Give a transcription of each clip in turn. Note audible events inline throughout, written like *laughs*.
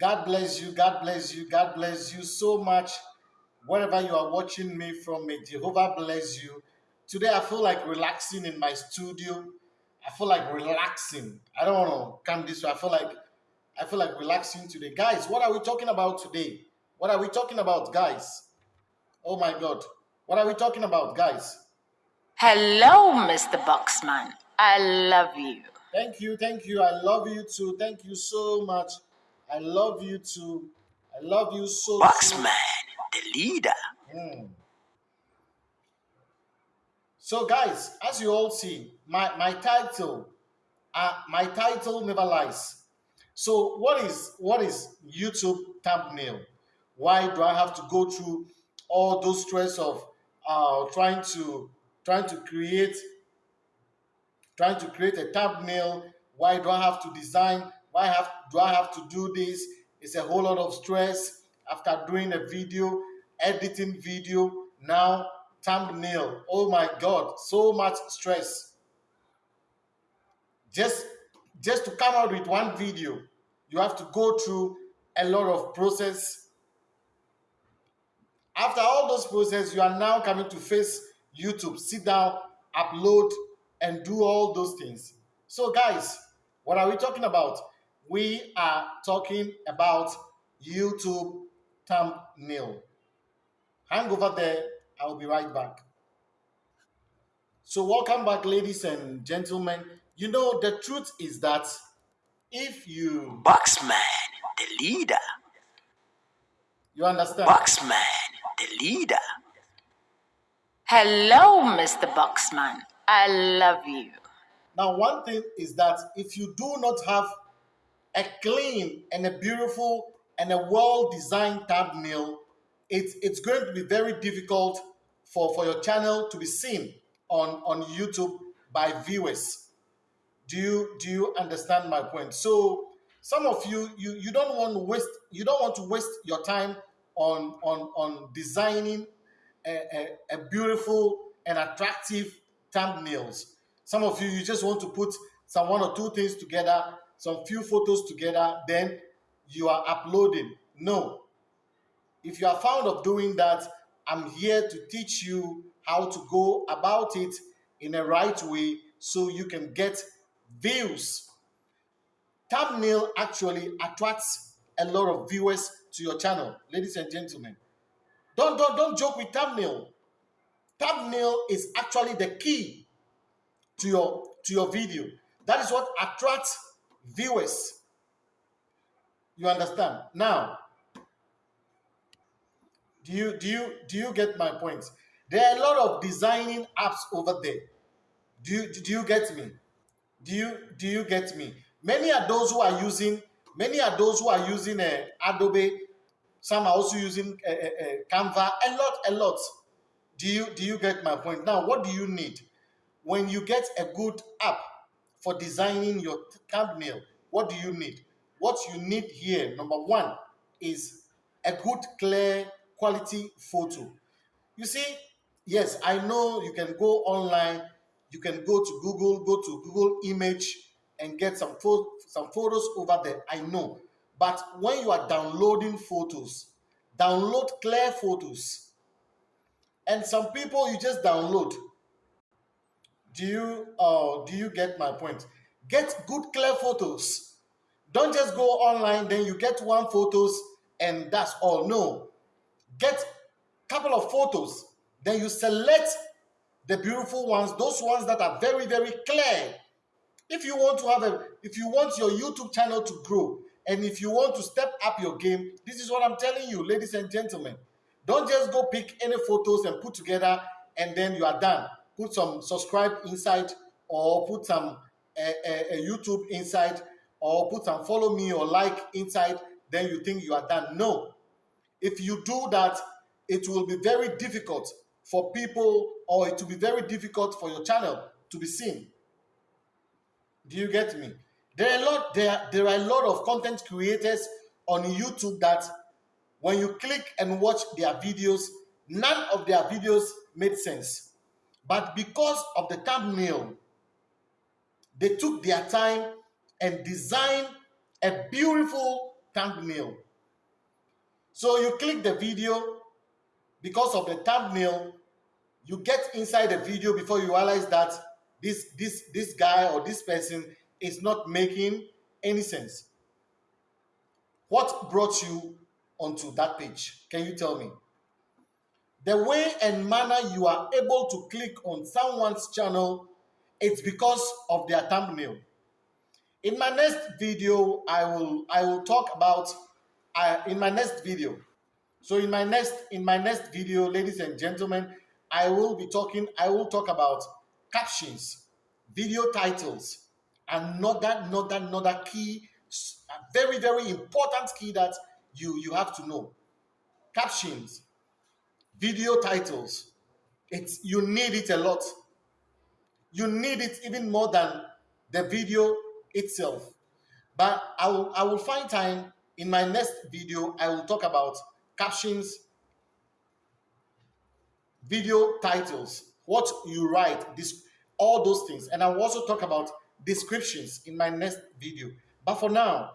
God bless you. God bless you. God bless you so much. Wherever you are watching me from, may Jehovah bless you. Today, I feel like relaxing in my studio. I feel like relaxing. I don't want to come this way. I feel like I feel like relaxing today. Guys, what are we talking about today? What are we talking about, guys? Oh my God. What are we talking about, guys? Hello, Mr. Boxman. I love you. Thank you, thank you. I love you too. Thank you so much. I love you too. I love you so much. Boxman, the leader. Hmm. So, guys, as you all see, my my title, uh, my title never lies. So, what is what is YouTube thumbnail? Why do I have to go through all those stress of uh, trying to trying to create trying to create a thumbnail? Why do I have to design? Why have do I have to do this? It's a whole lot of stress after doing a video, editing video. Now thumbnail. Oh my God, so much stress. Just just to come out with one video, you have to go through a lot of process. After all those process, you are now coming to face YouTube. Sit down, upload, and do all those things. So, guys, what are we talking about? We are talking about YouTube thumbnail. Hang over there. I'll be right back. So, welcome back, ladies and gentlemen. You know, the truth is that if you Boxman, the leader. you understand, Boxman, the leader. Hello, Mr. Boxman. I love you. Now, one thing is that if you do not have a clean and a beautiful and a well-designed thumbnail, it's it's going to be very difficult for, for your channel to be seen on, on YouTube by viewers. Do you do you understand my point? So some of you you, you don't want to waste you don't want to waste your time on on on designing a, a, a beautiful and attractive thumbnails. Some of you, you just want to put some one or two things together, some few photos together, then you are uploading. No. If you are fond of doing that, I'm here to teach you how to go about it in a right way so you can get views. Thumbnail actually attracts a lot of viewers to your channel, ladies and gentlemen. Don't, don't, don't joke with thumbnail. Thumbnail is actually the key to your to your video. That is what attracts viewers. You understand? Now, do you do you do you get my point? There are a lot of designing apps over there. Do you do you get me? Do you do you get me? Many are those who are using many are those who are using uh, Adobe. Some are also using uh, uh, Canva. A lot, a lot. Do you do you get my point? Now, what do you need when you get a good app for designing your thumbnail? What do you need? What you need here, number one, is a good, clear, quality photo. You see, yes, I know you can go online, you can go to Google, go to Google Image and get some pho- some photos over there. I know, but when you are downloading photos, download clear photos. And some people you just download. Do you uh do you get my point? Get good clear photos. Don't just go online, then you get one photos and that's all. No. Get couple of photos, then you select the beautiful ones, those ones that are very, very clear. If you want to have a, if you want your YouTube channel to grow, and if you want to step up your game, this is what I'm telling you, ladies and gentlemen. Don't just go pick any photos and put together and then you are done. Put some subscribe inside or put some uh, uh, YouTube inside or put some follow me or like inside, then you think you are done. No. If you do that, it will be very difficult for people or it will be very difficult for your channel to be seen. Do you get me? There are a lot there, there are a lot of content creators on YouTube that when you click and watch their videos, none of their videos made sense. But because of the thumbnail, they took their time and designed a beautiful thumbnail. So you click the video because of the thumbnail, you get inside the video before you realize that this this this guy or this person is not making any sense. What brought you onto that page? Can you tell me? The way and manner you are able to click on someone's channel, it's because of their thumbnail. In my next video, I will I will talk about uh, in my next video. So in my next in my next video, ladies and gentlemen, I will be talking. I will talk about captions, video titles, and another another another key, a very very important key that you you have to know. Captions, video titles. It's you need it a lot. You need it even more than the video itself. But I will I will find time in my next video. I will talk about captions, video titles, what you write, this all those things. And I will also talk about descriptions in my next video. But for now,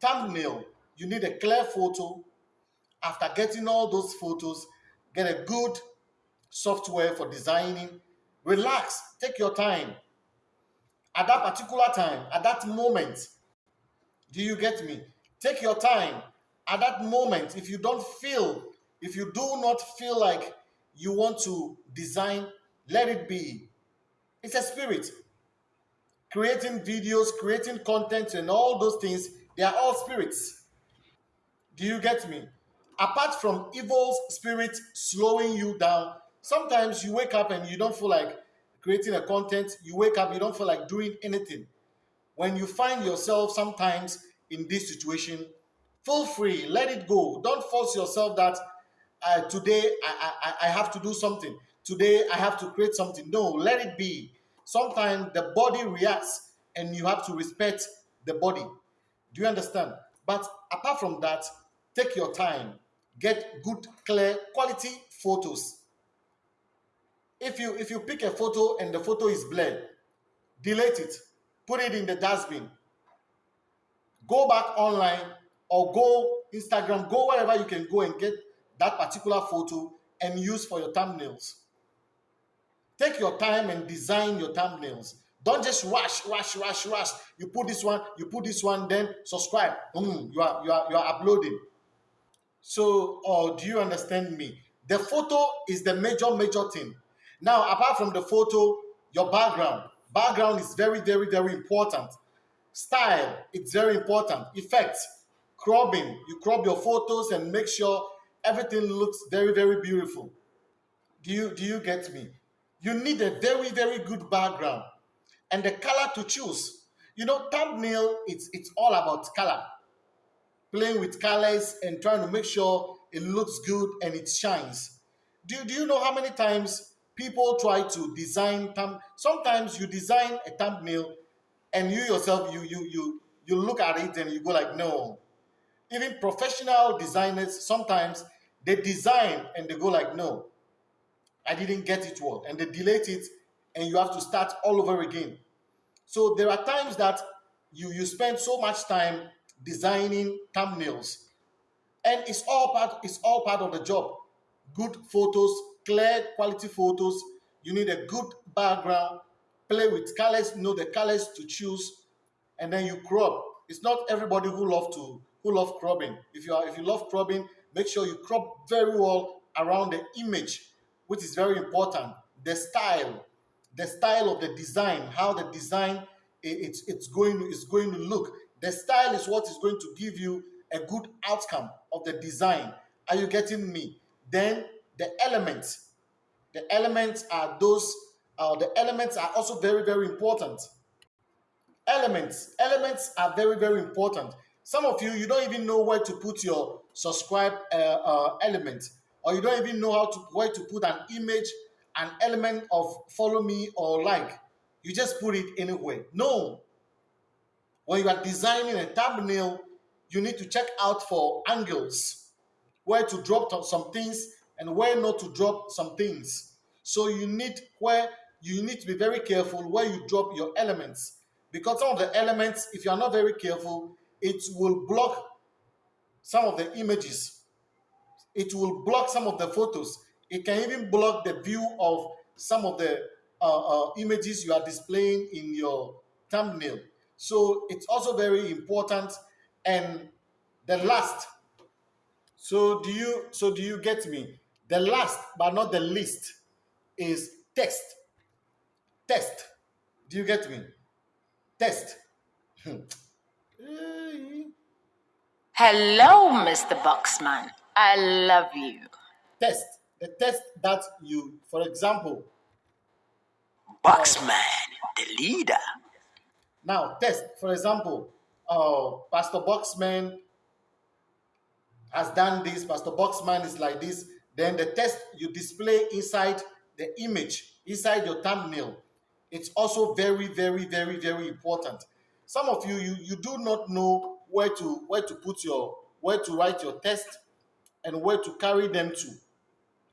thumbnail, you need a clear photo. After getting all those photos, get a good software for designing. Relax, take your time. At that particular time, at that moment, do you get me? Take your time. At that moment, if you don't feel, if you do not feel like you want to design, let it be. It's a spirit. Creating videos, creating content, and all those things, they are all spirits. Do you get me? Apart from evil spirit slowing you down, sometimes you wake up and you don't feel like creating a content. You wake up, you don't feel like doing anything. When you find yourself sometimes in this situation, feel free, let it go. Don't force yourself that uh, today I, I, I have to do something. Today I have to create something. No, let it be. Sometimes the body reacts and you have to respect the body. Do you understand? But apart from that, take your time. Get good, clear, quality photos. If you if you pick a photo and the photo is blurred, delete it. Put it in the dustbin. Go back online or go Instagram, go wherever you can go and get that particular photo and use for your thumbnails. Take your time and design your thumbnails. Don't just rush, rush, rush, rush. You put this one, you put this one, then subscribe. Boom, you are you are you are uploading. So, or do you understand me? The photo is the major, major thing. Now, apart from the photo, your background. Background is very, very, very important. Style, it's very important. Effects, cropping. You crop your photos and make sure everything looks very, very beautiful. Do you do you get me? You need a very, very good background and the color to choose. You know, thumbnail, it's it's all about color. Playing with colors and trying to make sure it looks good and it shines. Do, do you know how many times people try to design thumb sometimes you design a thumbnail and you yourself you you you you look at it and you go like no. Even professional designers sometimes they design and they go like no. I didn't get it well. And they delete it and you have to start all over again. So there are times that you you spend so much time designing thumbnails and it's all part it's all part of the job good photos clear quality photos you need a good background play with colors know the colors to choose and then you crop it's not everybody who love to who love cropping. If you are if you love cropping, make sure you crop very well around the image, which is very important. The style, the style of the design, how the design it's it's going is going to look. The style is what is going to give you a good outcome of the design. Are you getting me? Then the elements, the elements are those. Uh, the elements are also very very important. Elements, elements are very very important some of you, you don't even know where to put your subscribe uh, uh, element, or you don't even know how to where to put an image, an element of follow me or like. You just put it anywhere. No. When you are designing a thumbnail, you need to check out for angles, where to drop some things and where not to drop some things. So you need where you need to be very careful where you drop your elements because some of the elements, if you are not very careful, it will block some of the images. It will block some of the photos. It can even block the view of some of the uh, uh, images you are displaying in your thumbnail. So it's also very important. And the last, so do you so do you get me? The last but not the least is test. Test. Do you get me? Test. *laughs* Hello, Mr. Boxman. I love you. Test. The test that you, for example, Boxman, the leader. Now test. For example, uh, Pastor Boxman has done this. Pastor Boxman is like this. Then the test you display inside the image, inside your thumbnail. It's also very, very, very, very important. Some of you, you, you do not know where to where to put your where to write your test and where to carry them to.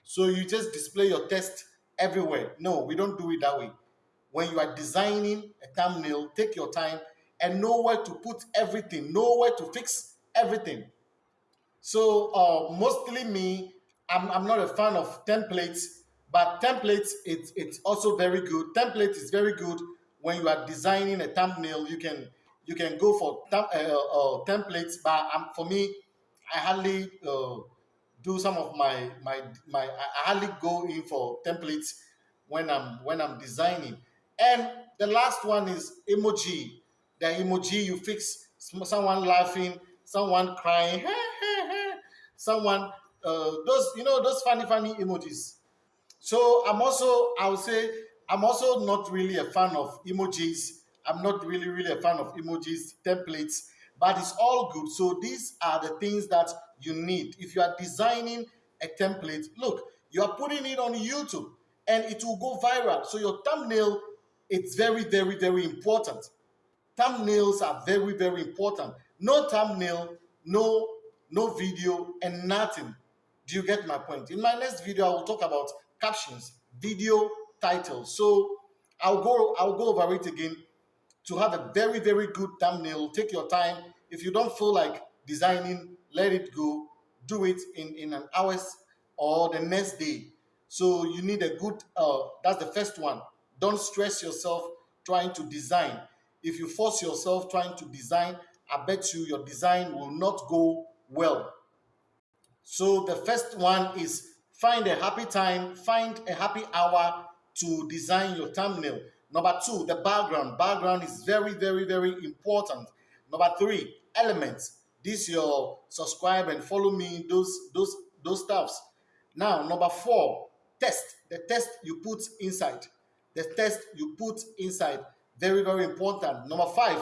So you just display your test everywhere. No, we don't do it that way. When you are designing a thumbnail, take your time and know where to put everything, know where to fix everything. So uh, mostly me, I'm, I'm not a fan of templates, but templates it's it's also very good. Template is very good when you are designing a thumbnail. You can you can go for uh, uh, templates, but um, for me, I hardly uh, do some of my my my. I hardly go in for templates when I'm when I'm designing. And the last one is emoji. The emoji you fix someone laughing, someone crying, *laughs* someone uh, those you know those funny funny emojis. So I'm also I would say I'm also not really a fan of emojis I'm not really, really a fan of emojis, templates, but it's all good. So these are the things that you need. If you are designing a template, look, you are putting it on YouTube and it will go viral. So your thumbnail, it's very, very, very important. Thumbnails are very, very important. No thumbnail, no, no video, and nothing. Do you get my point? In my next video, I will talk about captions, video titles. So I'll go, I'll go over it again to have a very, very good thumbnail. Take your time. If you don't feel like designing, let it go. Do it in, in an hours or the next day. So you need a good, uh, that's the first one. Don't stress yourself trying to design. If you force yourself trying to design, I bet you your design will not go well. So the first one is find a happy time, find a happy hour to design your thumbnail. Number two, the background. Background is very, very, very important. Number three, elements. This your subscribe and follow me, those, those, those stuffs. Now, number four, test. The test you put inside. The test you put inside. Very, very important. Number five,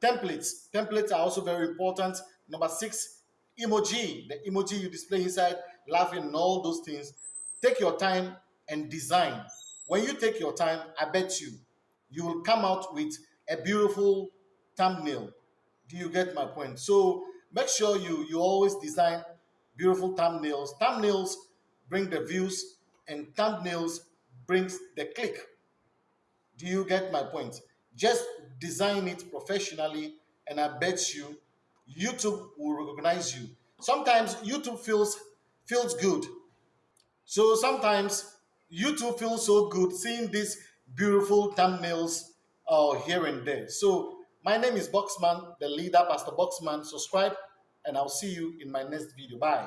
templates. Templates are also very important. Number six, emoji. The emoji you display inside, laughing and all those things. Take your time and design. When you take your time, I bet you, you will come out with a beautiful thumbnail. Do you get my point? So make sure you, you always design beautiful thumbnails. Thumbnails bring the views and thumbnails brings the click. Do you get my point? Just design it professionally and I bet you YouTube will recognize you. Sometimes YouTube feels feels good. So sometimes YouTube feels so good seeing these beautiful thumbnails uh, here and there. So my name is Boxman, the leader, Pastor Boxman. Subscribe, and I'll see you in my next video. Bye.